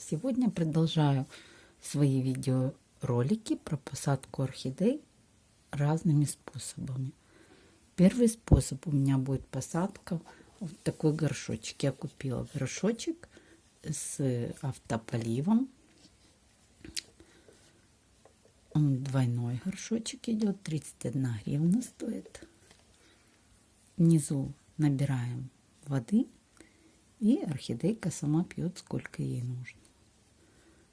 Сегодня продолжаю свои видеоролики про посадку орхидей разными способами. Первый способ у меня будет посадка вот такой горшочек. Я купила горшочек с автополивом. Он двойной горшочек идет, 31 гривна стоит. Внизу набираем воды и орхидейка сама пьет, сколько ей нужно.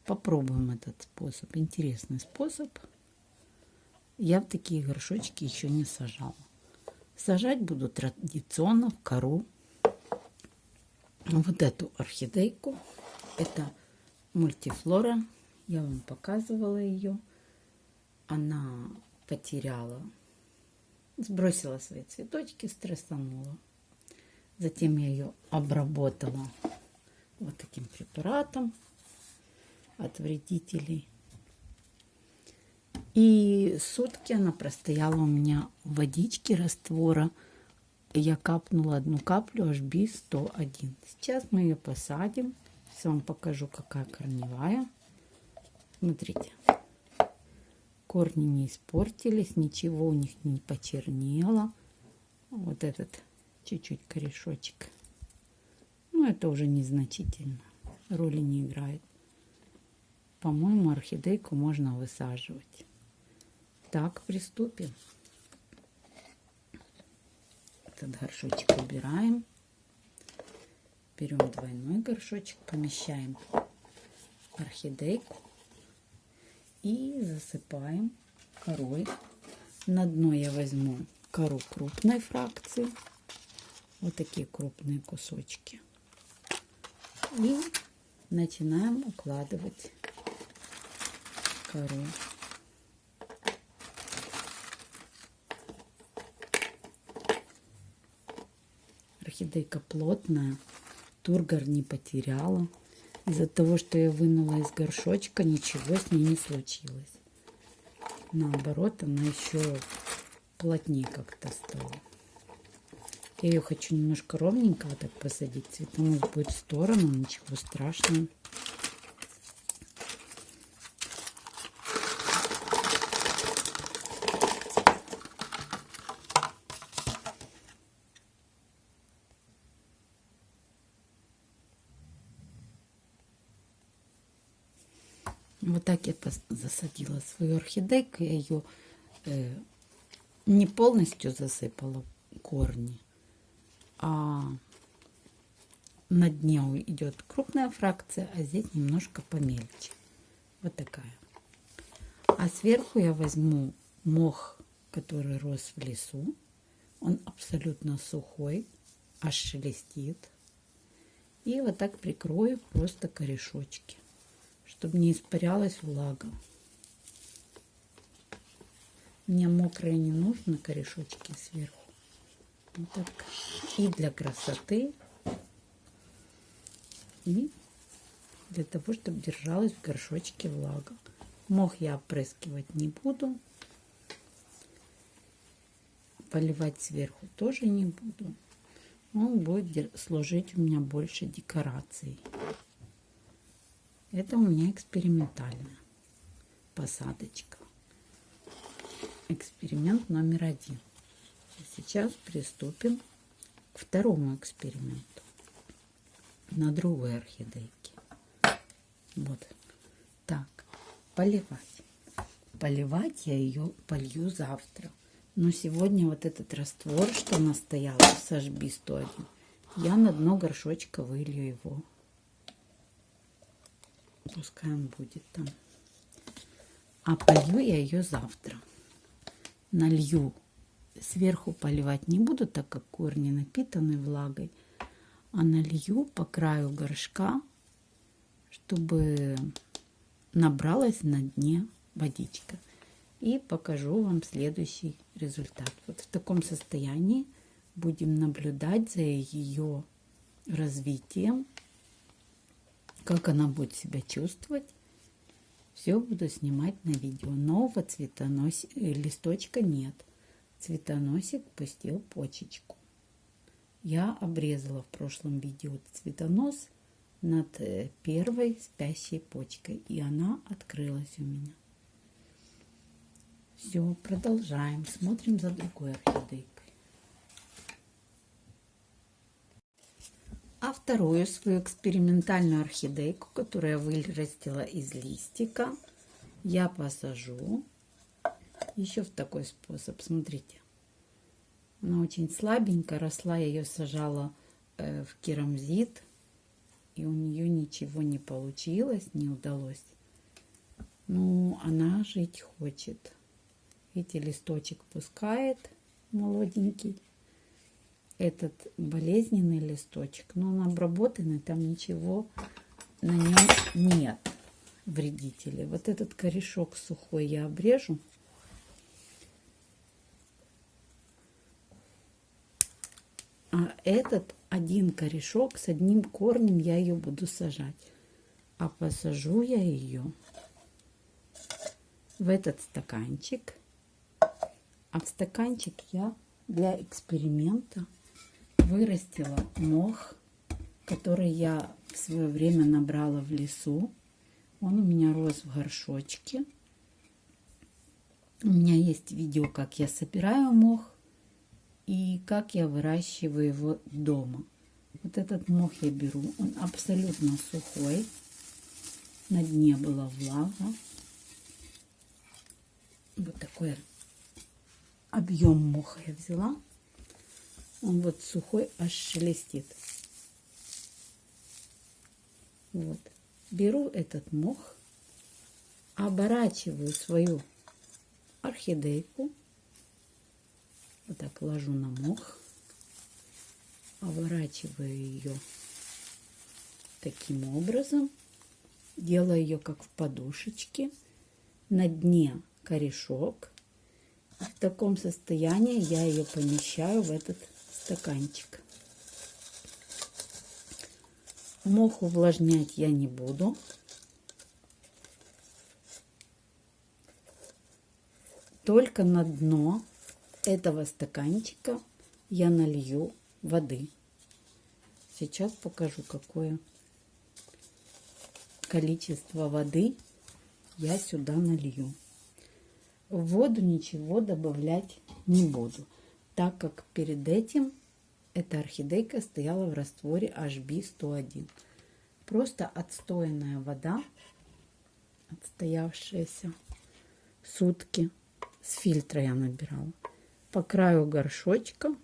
Попробуем этот способ. Интересный способ. Я в такие горшочки еще не сажала. Сажать буду традиционно в кору. Вот эту орхидейку. Это мультифлора. Я вам показывала ее. Она потеряла, сбросила свои цветочки, стрессанула. Затем я ее обработала вот таким препаратом от вредителей. И сутки она простояла у меня в водичке раствора. Я капнула одну каплю HB101. Сейчас мы ее посадим. Сейчас вам покажу, какая корневая. Смотрите. Корни не испортились, ничего у них не почернело. Вот этот чуть-чуть корешочек. Но ну, это уже незначительно, роли не играет. По-моему, орхидейку можно высаживать. Так, приступим. Этот горшочек убираем. Берем двойной горшочек, помещаем орхидейку и засыпаем корой. На дно я возьму кору крупной фракции вот такие крупные кусочки. И начинаем укладывать кору. Орхидейка плотная, тургор не потеряла. Из-за того, что я вынула из горшочка, ничего с ней не случилось. Наоборот, она еще плотнее как-то стала. Я ее хочу немножко ровненько вот так посадить. Цветонос будет в сторону, ничего страшного. Так я засадила свою орхидейку. Я ее э, не полностью засыпала корни а на дне идет крупная фракция, а здесь немножко помельче. Вот такая. А сверху я возьму мох, который рос в лесу. Он абсолютно сухой, аж шелестит. И вот так прикрою просто корешочки, чтобы не испарялась влага. Мне мокрые не нужно корешочки сверху. Вот так. И для красоты, и для того, чтобы держалась в горшочке влага. Мох я опрыскивать не буду. Поливать сверху тоже не буду. Он будет служить у меня больше декорацией. Это у меня экспериментальная посадочка. Эксперимент номер один. Сейчас приступим к второму эксперименту на другой орхидейке. Вот так. Поливать. Поливать я ее полью завтра. Но сегодня вот этот раствор, что настоял с HB101, я на дно горшочка вылью его. Пускай он будет там. А полью я ее завтра. Налью сверху поливать не буду, так как корни напитаны влагой, а налью по краю горшка, чтобы набралась на дне водичка. И покажу вам следующий результат. Вот в таком состоянии будем наблюдать за ее развитием, как она будет себя чувствовать. Все буду снимать на видео. Нового цветонос... листочка нет цветоносик пустил почечку. Я обрезала в прошлом видео цветонос, над э, первой спящей почкой. И она открылась у меня. Все, продолжаем. Смотрим за другой орхидейкой. А вторую свою экспериментальную орхидейку, которую я вырастила из листика, я посажу еще в такой способ. Смотрите. Она очень слабенькая, росла, я ее сажала э, в керамзит, и у нее ничего не получилось, не удалось. Ну, она жить хочет. Видите, листочек пускает молоденький. Этот болезненный листочек, но он обработанный, там ничего на нем нет вредителей. Вот этот корешок сухой я обрежу. А этот один корешок с одним корнем я ее буду сажать. А посажу я ее в этот стаканчик. А в стаканчик я для эксперимента вырастила мох, который я в свое время набрала в лесу. Он у меня рос в горшочке. У меня есть видео, как я собираю мох и как я выращиваю его дома. Вот этот мох я беру, он абсолютно сухой. На дне была влага. Вот такой объем моха я взяла. Он вот сухой, аж шелестит. Вот. Беру этот мох, оборачиваю свою орхидейку вот так ложу на мох, оборачиваю ее таким образом, делаю ее как в подушечке, на дне корешок. В таком состоянии я ее помещаю в этот стаканчик. Мох увлажнять я не буду. Только на дно этого стаканчика я налью воды. Сейчас покажу, какое количество воды я сюда налью. В воду ничего добавлять не буду, так как перед этим эта орхидейка стояла в растворе HB101. Просто отстоянная вода, отстоявшаяся сутки, с фильтра я набирала по краю горшочка,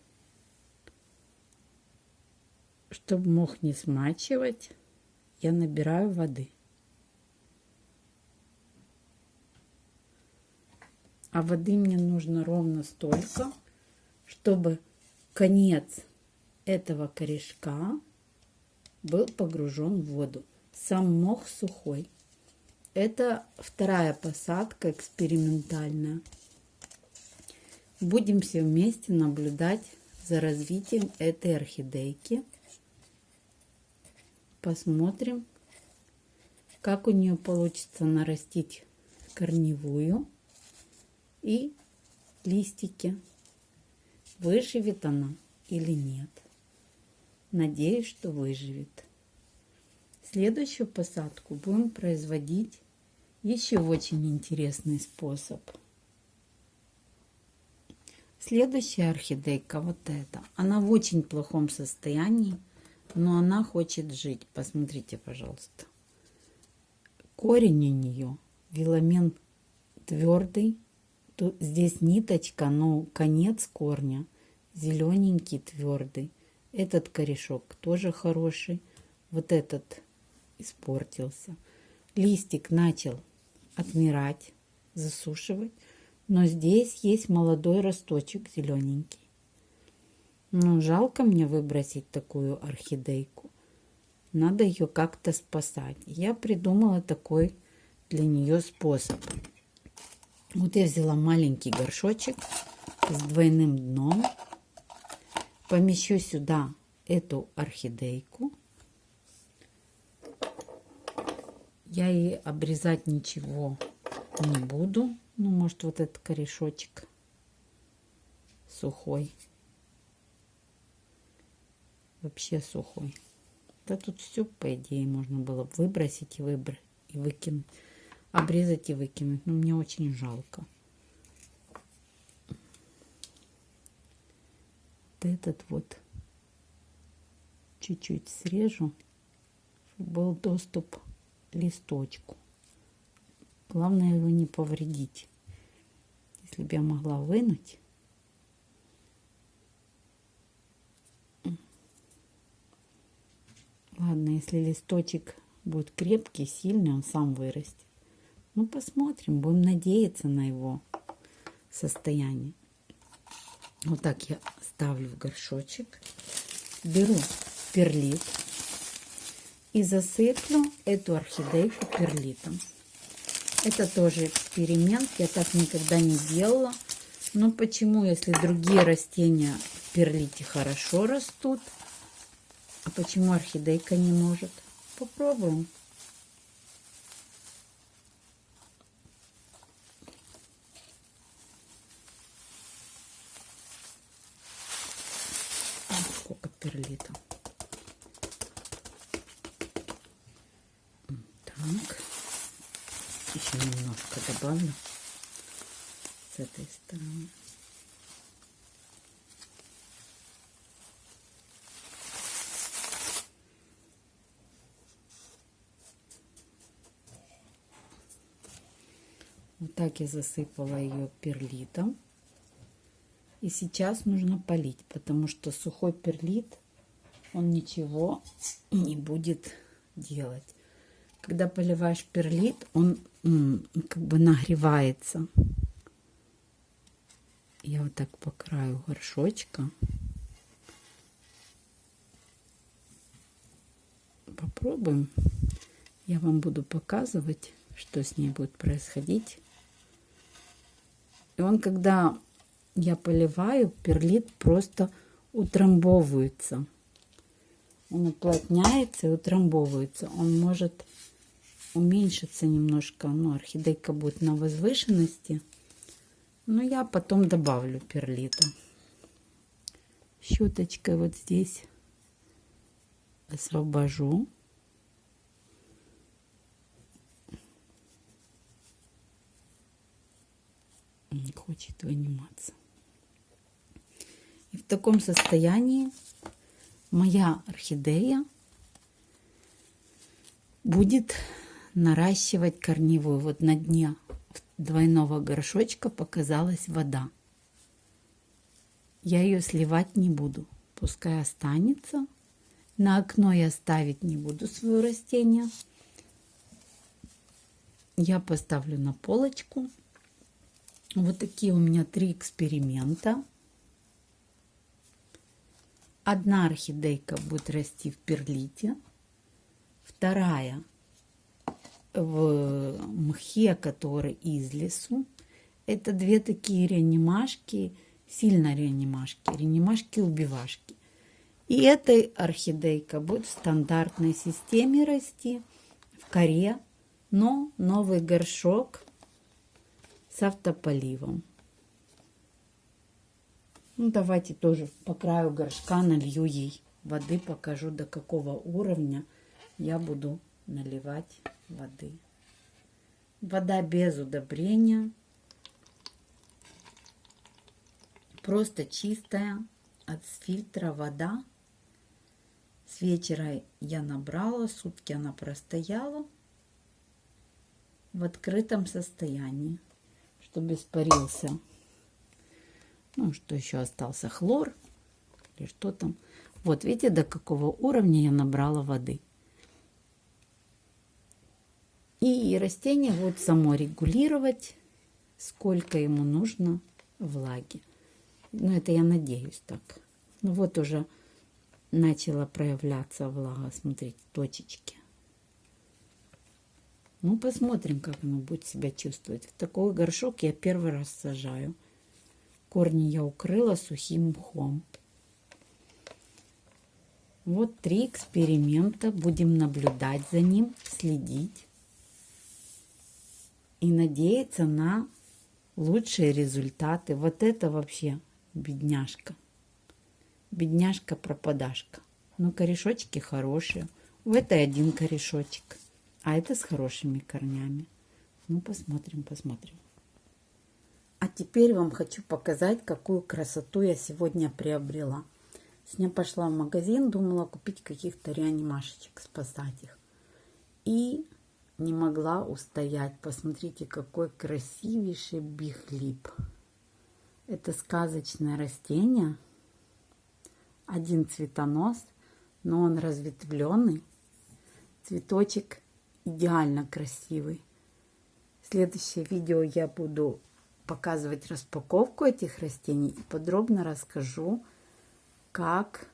чтобы мох не смачивать, я набираю воды. А воды мне нужно ровно столько, чтобы конец этого корешка был погружен в воду. Сам мох сухой. Это вторая посадка экспериментальная. Будем все вместе наблюдать за развитием этой орхидейки. Посмотрим, как у нее получится нарастить корневую и листики. Выживет она или нет. Надеюсь, что выживет. Следующую посадку будем производить еще очень интересный способ – Следующая орхидейка, вот эта, она в очень плохом состоянии, но она хочет жить. Посмотрите, пожалуйста. Корень у нее, виламен твердый. Тут, здесь ниточка, но конец корня зелененький, твердый. Этот корешок тоже хороший. Вот этот испортился. Листик начал отмирать, засушивать. Но здесь есть молодой росточек зелененький. Ну, жалко мне выбросить такую орхидейку. Надо ее как-то спасать. Я придумала такой для нее способ. Вот я взяла маленький горшочек с двойным дном. Помещу сюда эту орхидейку. Я ей обрезать ничего не буду. Ну, может, вот этот корешочек сухой. Вообще сухой. Да тут все, по идее, можно было выбросить и выбрать, и выкинуть. Обрезать и выкинуть. Но мне очень жалко. Вот этот вот чуть-чуть срежу, чтобы был доступ к листочку. Главное его не повредить. Если бы я могла вынуть, Ладно, если листочек будет крепкий, сильный, он сам вырастет. Ну, посмотрим, будем надеяться на его состояние. Вот так я ставлю в горшочек. Беру перлит и засыплю эту орхидейку перлитом. Это тоже эксперимент, я так никогда не делала. Но почему, если другие растения в перлите хорошо растут, а почему орхидейка не может? Попробуем. Сколько перлита. Так. Еще немножко добавлю с этой стороны. Вот так я засыпала ее перлитом. И сейчас нужно полить, потому что сухой перлит, он ничего не будет делать. Когда поливаешь перлит, он как бы нагревается. Я вот так по краю горшочка. Попробуем. Я вам буду показывать, что с ней будет происходить. И он, когда я поливаю, перлит просто утрамбовывается. Он уплотняется и утрамбовывается. Он может уменьшиться немножко. Ну, орхидейка будет на возвышенности. Но я потом добавлю перлита. Щеточкой вот здесь освобожу. не хочет выниматься. И в таком состоянии моя орхидея будет наращивать корневую. Вот на дне двойного горшочка показалась вода. Я ее сливать не буду. Пускай останется. На окно я ставить не буду свое растение. Я поставлю на полочку. Вот такие у меня три эксперимента. Одна орхидейка будет расти в перлите, вторая в мхе, который из лесу. Это две такие реанимашки, сильно реанимашки, реанимашки-убивашки. И эта орхидейка будет в стандартной системе расти, в коре, но новый горшок с автополивом. Ну, давайте тоже по краю горшка налью ей воды, покажу до какого уровня я буду наливать воды. Вода без удобрения, просто чистая от фильтра вода. С вечера я набрала, сутки она простояла в открытом состоянии чтобы испарился. Ну, что еще остался? Хлор или что там. Вот, видите, до какого уровня я набрала воды. И растение будет само регулировать, сколько ему нужно влаги. Ну, это я надеюсь так. Ну, вот уже начала проявляться влага. Смотрите, точечки. Ну, посмотрим, как оно будет себя чувствовать. Такой горшок я первый раз сажаю. Корни я укрыла сухим мхом. Вот три эксперимента. Будем наблюдать за ним, следить. И надеяться на лучшие результаты. Вот это вообще бедняжка. Бедняжка-пропадашка. Но корешочки хорошие. В этой один корешочек. А это с хорошими корнями. Ну, посмотрим, посмотрим. А теперь вам хочу показать, какую красоту я сегодня приобрела. Сегодня пошла в магазин, думала купить каких-то реанимашечек, спасать их. И не могла устоять. Посмотрите, какой красивейший бихлип. Это сказочное растение. Один цветонос, но он разветвленный. Цветочек идеально красивый. Следующее видео я буду показывать распаковку этих растений и подробно расскажу, как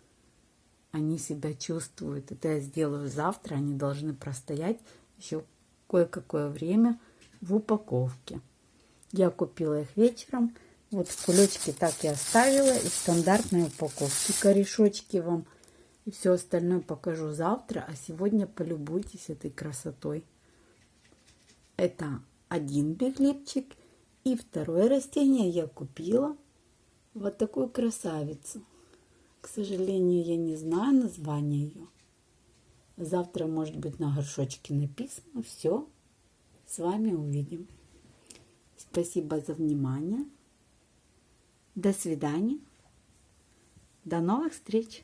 они себя чувствуют. Это я сделаю завтра. Они должны простоять еще кое-какое время в упаковке. Я купила их вечером. Вот в кулечке так и оставила. И в стандартной упаковке корешочки вам. И все остальное покажу завтра. А сегодня полюбуйтесь этой красотой. Это один беглипчик. И второе растение я купила вот такую красавицу. К сожалению, я не знаю название ее. Завтра, может быть, на горшочке написано. Все. С вами увидим. Спасибо за внимание. До свидания. До новых встреч.